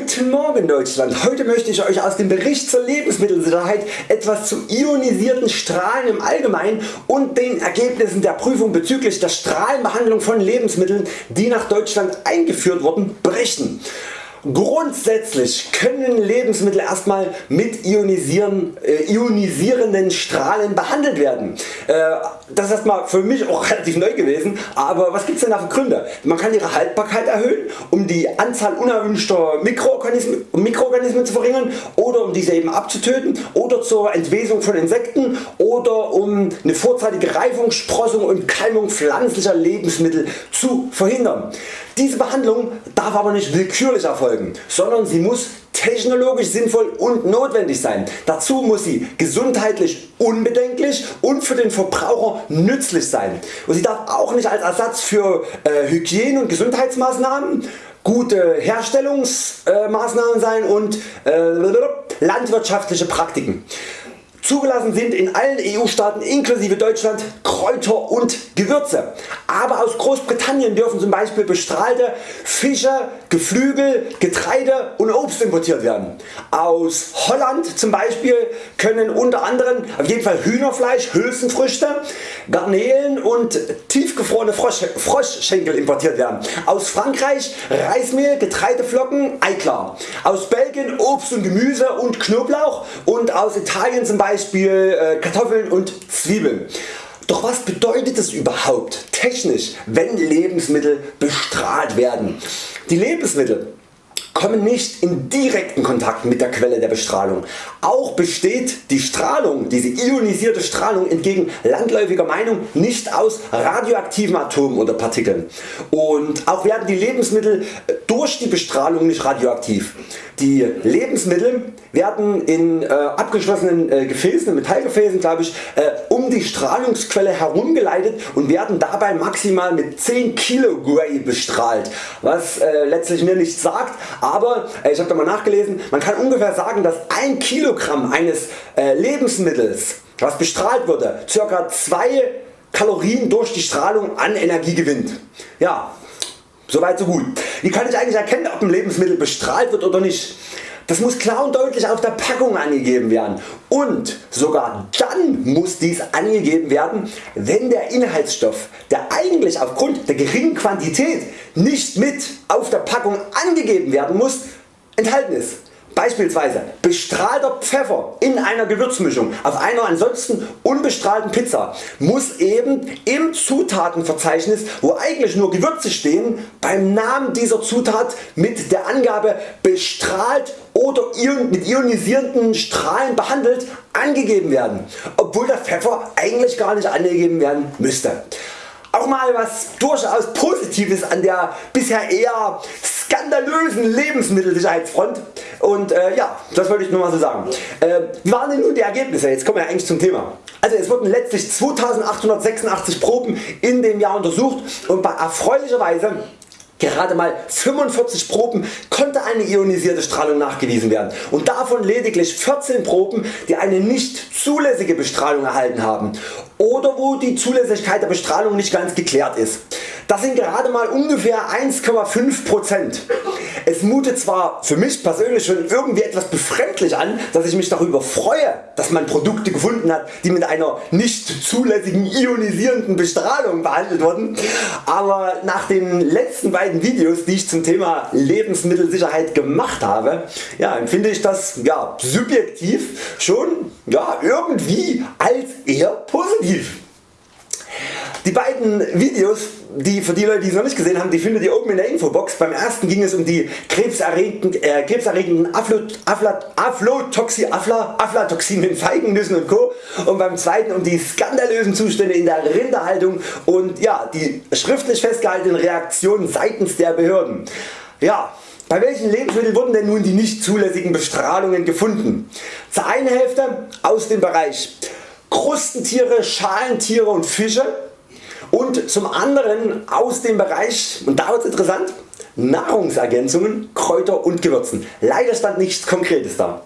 Guten Morgen Deutschland! Heute möchte ich Euch aus dem Bericht zur Lebensmittelsicherheit etwas zu ionisierten Strahlen im Allgemeinen und den Ergebnissen der Prüfung bezüglich der Strahlenbehandlung von Lebensmitteln die nach Deutschland eingeführt wurden berichten. Grundsätzlich können Lebensmittel erstmal mit ionisieren, äh, ionisierenden Strahlen behandelt werden. Äh, das ist erstmal für mich auch relativ neu gewesen, aber was gibt's denn da für Gründe? Man kann ihre Haltbarkeit erhöhen, um die Anzahl unerwünschter Mikroorganismen, Mikroorganismen zu verringern oder um diese eben abzutöten oder zur Entwesung von Insekten oder um eine vorzeitige Reifung, Sprossung und Keimung pflanzlicher Lebensmittel zu verhindern. Diese Behandlung darf aber nicht willkürlich erfolgen, sondern sie muss technologisch sinnvoll und notwendig sein. Dazu muss sie gesundheitlich unbedenklich und für den Verbraucher nützlich sein. Und sie darf auch nicht als Ersatz für äh, Hygiene- und Gesundheitsmaßnahmen gute Herstellungsmaßnahmen sein und äh, landwirtschaftliche Praktiken. Zugelassen sind in allen EU Staaten inklusive Deutschland Kräuter und Gewürze. Aber aus Großbritannien dürfen zum Beispiel bestrahlte Fische, Geflügel, Getreide und Obst importiert werden. Aus Holland zum Beispiel können unter anderem auf jeden Fall Hühnerfleisch, Hülsenfrüchte, Garnelen und tiefgefrorene Frosch, Froschschenkel importiert werden. Aus Frankreich Reismehl, Getreideflocken, Eiklar. Aus Belgien Obst und Gemüse und Knoblauch und aus Italien zum Beispiel Beispiel äh, Kartoffeln und Zwiebeln. Doch was bedeutet es überhaupt technisch wenn Lebensmittel bestrahlt werden? Die Lebensmittel kommen nicht in direkten Kontakt mit der Quelle der Bestrahlung. Auch besteht die Strahlung, diese ionisierte Strahlung entgegen landläufiger Meinung nicht aus radioaktiven Atomen oder Partikeln. Und auch werden die Lebensmittel durch die Bestrahlung nicht radioaktiv. Die Lebensmittel werden in äh, abgeschlossenen äh, Gefäßen, Metallgefäßen glaube ich, äh, um die Strahlungsquelle herumgeleitet und werden dabei maximal mit 10 Kilogray bestrahlt, was äh, letztlich mir nichts sagt, aber äh, ich habe da mal nachgelesen, man kann ungefähr sagen, dass 1 Kilogramm eines äh, Lebensmittels, was bestrahlt wurde, ca. 2 Kalorien durch die Strahlung an Energie gewinnt. Ja, Soweit so gut. Wie kann ich eigentlich erkennen ob ein Lebensmittel bestrahlt wird oder nicht? Das muss klar und deutlich auf der Packung angegeben werden und sogar dann muss dies angegeben werden wenn der Inhaltsstoff der eigentlich aufgrund der geringen Quantität nicht mit auf der Packung angegeben werden muss enthalten ist. Beispielsweise bestrahlter Pfeffer in einer Gewürzmischung auf einer ansonsten unbestrahlten Pizza muss eben im Zutatenverzeichnis wo eigentlich nur Gewürze stehen beim Namen dieser Zutat mit der Angabe bestrahlt oder mit ionisierenden Strahlen behandelt angegeben werden, obwohl der Pfeffer eigentlich gar nicht angegeben werden müsste. Auch mal was durchaus Positives an der bisher eher skandalösen Lebensmittelsicherheitsfront und äh, ja, das wollte ich nur mal so sagen. Äh, wie waren denn nun die Ergebnisse? Jetzt kommen wir eigentlich zum Thema. Also es wurden letztlich 2886 Proben in dem Jahr untersucht und bei erfreulicherweise Gerade mal 45 Proben konnte eine ionisierte Strahlung nachgewiesen werden und davon lediglich 14 Proben die eine nicht zulässige Bestrahlung erhalten haben oder wo die Zulässigkeit der Bestrahlung nicht ganz geklärt ist. Das sind gerade mal ungefähr 1,5%. Es mutet zwar für mich persönlich schon irgendwie etwas befremdlich an, dass ich mich darüber freue, dass man Produkte gefunden hat, die mit einer nicht zulässigen ionisierenden Bestrahlung behandelt wurden, aber nach den letzten beiden Videos, die ich zum Thema Lebensmittelsicherheit gemacht habe, ja, empfinde ich das ja, subjektiv schon ja, irgendwie als eher positiv. Die beiden Videos die, für die Leute die es noch nicht gesehen haben, die findet ihr oben in der Infobox. Beim ersten ging es um die krebserregenden, äh, krebserregenden Aflatoxin, Afla, Aflatoxin in Feigennüssen und Co. Und beim zweiten um die skandalösen Zustände in der Rinderhaltung und ja, die schriftlich festgehaltenen Reaktionen seitens der Behörden. Ja, bei welchen Lebensmitteln wurden denn nun die nicht zulässigen Bestrahlungen gefunden? Zur einen Hälfte aus dem Bereich Krustentiere, Schalentiere und Fische und zum anderen aus dem Bereich, und da wird es interessant, Nahrungsergänzungen, Kräuter und Gewürzen. Leider stand nichts Konkretes da.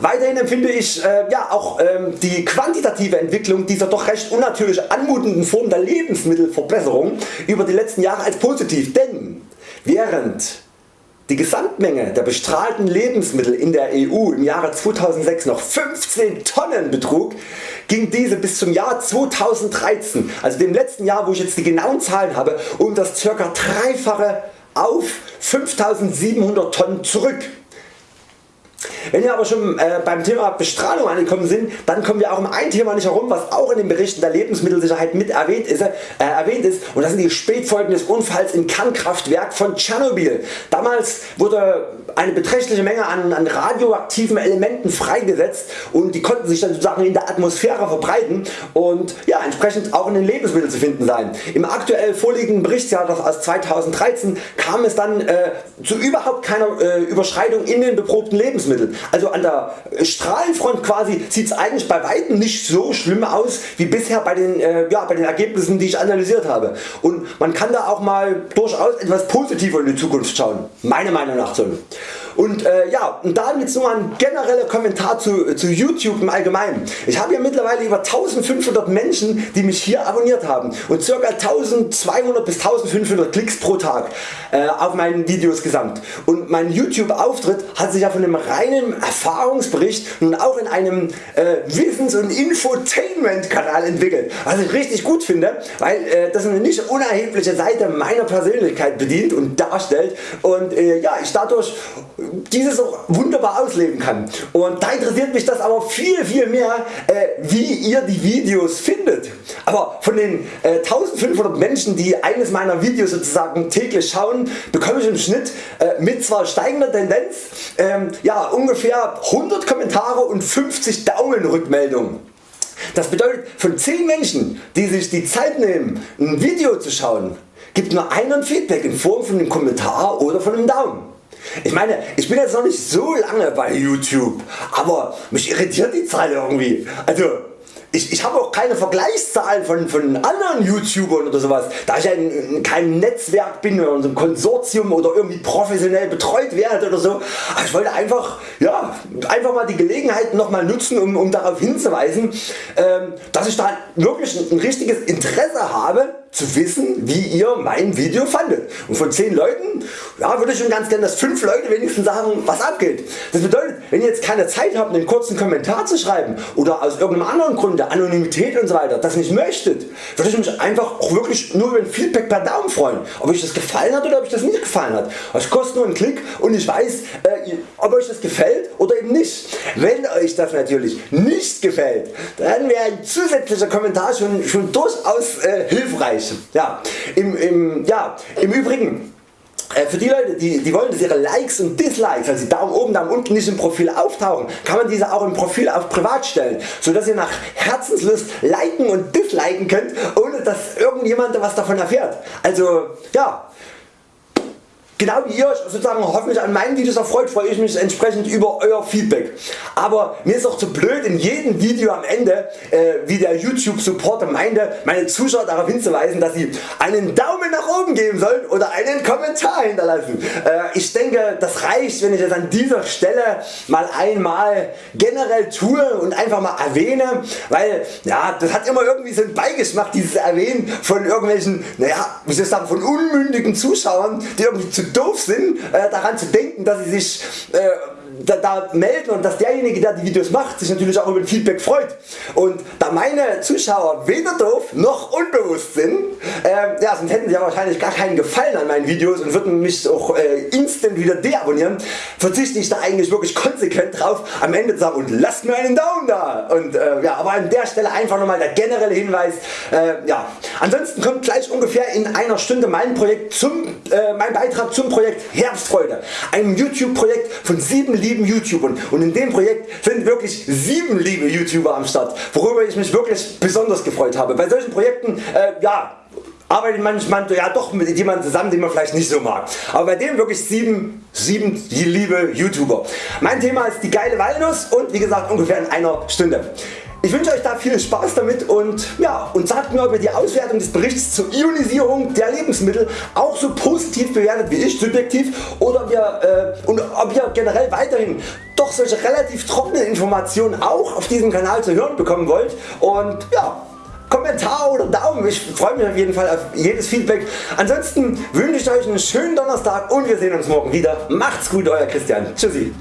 Weiterhin empfinde ich äh, ja, auch ähm, die quantitative Entwicklung dieser doch recht unnatürlich anmutenden Form der Lebensmittelverbesserung über die letzten Jahre als positiv, denn während die Gesamtmenge der bestrahlten Lebensmittel in der EU im Jahre 2006 noch 15 Tonnen betrug, ging diese bis zum Jahr 2013, also dem letzten Jahr wo ich jetzt die genauen Zahlen habe, um das ca. dreifache auf 5700 Tonnen zurück. Wenn wir aber schon äh, beim Thema Bestrahlung angekommen sind, dann kommen wir auch um ein Thema nicht herum, was auch in den Berichten der Lebensmittelsicherheit mit erwähnt ist, äh, erwähnt ist und das sind die Spätfolgen des Unfalls im Kernkraftwerk von Tschernobyl. Damals wurde eine beträchtliche Menge an, an radioaktiven Elementen freigesetzt und die konnten sich dann sozusagen in der Atmosphäre verbreiten und ja, entsprechend auch in den Lebensmitteln zu finden sein. Im aktuell vorliegenden Berichtsjahr aus 2013 kam es dann äh, zu überhaupt keiner äh, Überschreitung in den beprobten Lebensmitteln. Also an der Strahlenfront quasi sieht es eigentlich bei weitem nicht so schlimm aus wie bisher bei den, äh, ja, bei den Ergebnissen die ich analysiert habe. Und man kann da auch mal durchaus etwas positiver in die Zukunft schauen. Meiner Meinung nach so. Und äh, ja, und da jetzt nur ein genereller Kommentar zu, zu YouTube im Allgemeinen. Ich habe ja mittlerweile über 1500 Menschen die mich hier abonniert haben und ca. 1200 bis 1500 Klicks pro Tag äh, auf meinen Videos gesamt. Und mein YouTube Auftritt hat sich ja von einem reinen Erfahrungsbericht nun auch in einem äh, Wissens- und Infotainment Kanal entwickelt. Was ich richtig gut finde, weil äh, das eine nicht unerhebliche Seite meiner Persönlichkeit bedient und darstellt und äh, ja, ich dadurch dieses auch wunderbar ausleben kann. Und da interessiert mich das aber viel viel mehr äh, wie ihr die Videos findet. Aber von den äh, 1500 Menschen die eines meiner Videos sozusagen täglich schauen bekomme ich im Schnitt äh, mit zwar steigender Tendenz ähm, ja, ungefähr 100 Kommentare und 50 Daumenrückmeldungen. Das bedeutet von 10 Menschen die sich die Zeit nehmen ein Video zu schauen gibt nur einen Feedback in Form von einem Kommentar oder von einem Daumen. Ich meine ich bin jetzt noch nicht so lange bei YouTube, aber mich irritiert die Zahl irgendwie. Also ich, ich habe auch keine Vergleichszahlen von, von anderen YouTubern oder sowas, da ich ja in, in keinem Netzwerk bin oder in so einem Konsortium oder irgendwie professionell betreut werde oder so. Aber ich wollte einfach, ja, einfach mal die Gelegenheit nochmal nutzen um, um darauf hinzuweisen, ähm, dass ich da wirklich ein, ein richtiges Interesse habe zu wissen wie ihr mein Video fandet. Und von 10 Leuten ja, würde ich schon ganz gerne dass 5 Leute wenigstens sagen was abgeht. Das bedeutet wenn ihr jetzt keine Zeit habt einen kurzen Kommentar zu schreiben oder aus irgendeinem anderen Grund der Anonymität und so weiter das nicht möchtet, würde ich mich einfach auch wirklich nur über ein Feedback per Daumen freuen. Ob euch das gefallen hat oder ob euch das nicht gefallen hat. Es kostet nur einen Klick und ich weiß äh, ob euch das gefällt oder eben nicht. Wenn euch das natürlich nicht gefällt, dann wäre ein zusätzlicher Kommentar schon, schon durchaus äh, hilfreich erreichen. Ja, im, im, ja, im Übrigen äh, für die Leute die, die wollen dass ihre Likes und Dislikes, also die Daumen oben, Daumen unten nicht im Profil auftauchen, kann man diese auch im Profil auf privat stellen, so dass ihr nach Herzenslust liken und disliken könnt, ohne dass irgendjemand was davon erfährt. Also ja, Genau wie ihr euch sozusagen hoffentlich an meinen Videos erfreut, freue ich mich entsprechend über Euer Feedback. Aber mir ist auch zu blöd in jedem Video am Ende, äh, wie der YouTube Supporter meinte, meine Zuschauer darauf hinzuweisen, dass sie einen Daumen nach oben geben sollen oder einen Kommentar hinterlassen. Äh, ich denke das reicht wenn ich das an dieser Stelle mal einmal generell tue und einfach mal erwähne, weil ja, das hat immer irgendwie so einen Beigeschmack dieses Erwähnen von irgendwelchen, naja, wie soll ich sagen, von unmündigen Zuschauern, die irgendwie zu doof sind äh, daran zu denken dass sie sich äh, da, da, melden und dass derjenige der die Videos macht sich natürlich auch über Feedback freut. Und da meine Zuschauer weder doof noch unbewusst sind, äh, ja, sonst hätten sie ja wahrscheinlich gar keinen Gefallen an meinen Videos und würden mich auch äh, instant wieder deabonnieren, verzichte ich da eigentlich wirklich konsequent drauf am Ende zu sagen und lasst mir einen Daumen da. Und, äh, ja, aber an der Stelle einfach nochmal der generelle Hinweis. Äh, ja. Ansonsten kommt gleich ungefähr in einer Stunde mein, Projekt zum, äh, mein Beitrag zum Projekt Herbstfreude, einem YouTube Projekt von 7 lieben YouTubern und in dem Projekt sind wirklich 7 liebe YouTuber am Start, worüber ich mich wirklich besonders gefreut habe. Bei solchen Projekten äh, ja, arbeitet manchmal ja doch mit jemandem zusammen den man vielleicht nicht so mag. Aber bei dem wirklich 7, 7 liebe YouTuber. Mein Thema ist die geile Walnuss und wie gesagt ungefähr in einer Stunde. Ich wünsche Euch da viel Spaß damit und, ja, und sagt mir ob ihr die Auswertung des Berichts zur Ionisierung der Lebensmittel auch so positiv bewertet wie ich subjektiv oder ob ihr, äh, und ob ihr generell weiterhin doch solche relativ trockenen Informationen auch auf diesem Kanal zu hören bekommen wollt und ja, Kommentar oder Daumen. Ich freue mich auf jeden Fall auf jedes Feedback. Ansonsten wünsche ich Euch einen schönen Donnerstag und wir sehen uns morgen wieder. Macht's gut Euer Christian. Tschüssi.